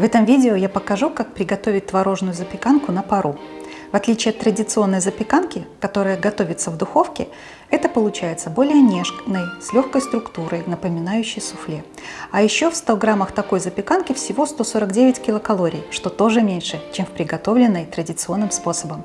В этом видео я покажу, как приготовить творожную запеканку на пару. В отличие от традиционной запеканки, которая готовится в духовке, это получается более нежной, с легкой структурой, напоминающей суфле. А еще в 100 граммах такой запеканки всего 149 килокалорий, что тоже меньше, чем в приготовленной традиционным способом.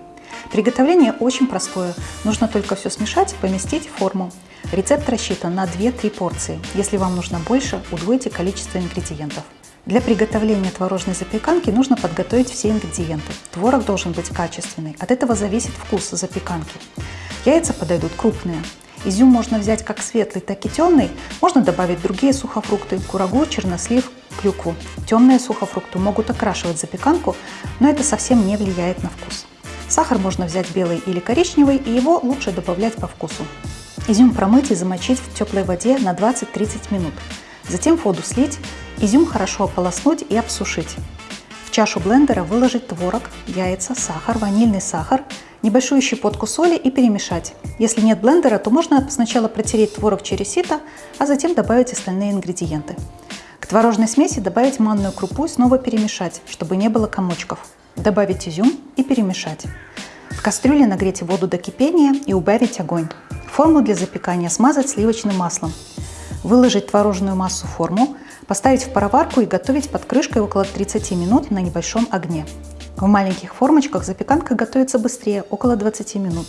Приготовление очень простое, нужно только все смешать и поместить в форму. Рецепт рассчитан на 2-3 порции. Если вам нужно больше, удвойте количество ингредиентов. Для приготовления творожной запеканки нужно подготовить все ингредиенты. Творог должен быть качественный, от этого зависит вкус запеканки. Яйца подойдут крупные. Изюм можно взять как светлый, так и темный. Можно добавить другие сухофрукты, курагу, чернослив, клюкву. Темные сухофрукты могут окрашивать запеканку, но это совсем не влияет на вкус. Сахар можно взять белый или коричневый, и его лучше добавлять по вкусу. Изюм промыть и замочить в теплой воде на 20-30 минут. Затем воду слить, изюм хорошо ополоснуть и обсушить. В чашу блендера выложить творог, яйца, сахар, ванильный сахар, небольшую щепотку соли и перемешать. Если нет блендера, то можно сначала протереть творог через сито, а затем добавить остальные ингредиенты. К творожной смеси добавить манную крупу и снова перемешать, чтобы не было комочков. Добавить изюм и перемешать. В кастрюле нагреть воду до кипения и убавить огонь. Форму для запекания смазать сливочным маслом. Выложить творожную массу в форму, поставить в пароварку и готовить под крышкой около 30 минут на небольшом огне. В маленьких формочках запеканка готовится быстрее, около 20 минут.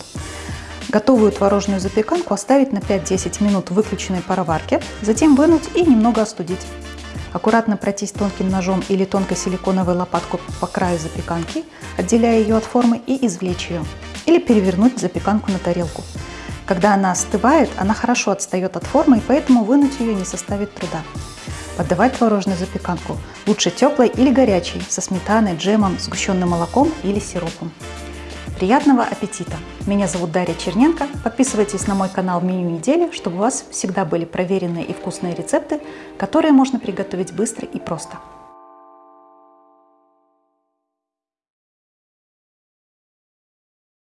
Готовую творожную запеканку оставить на 5-10 минут в выключенной пароварке, затем вынуть и немного остудить. Аккуратно пройтись тонким ножом или тонкой силиконовой лопаткой по краю запеканки, отделяя ее от формы и извлечь ее. Или перевернуть запеканку на тарелку. Когда она остывает, она хорошо отстает от формы, и поэтому вынуть ее не составит труда. Подавать творожную запеканку лучше теплой или горячей, со сметаной, джемом, сгущенным молоком или сиропом. Приятного аппетита! Меня зовут Дарья Черненко. Подписывайтесь на мой канал «Меню недели», чтобы у вас всегда были проверенные и вкусные рецепты, которые можно приготовить быстро и просто.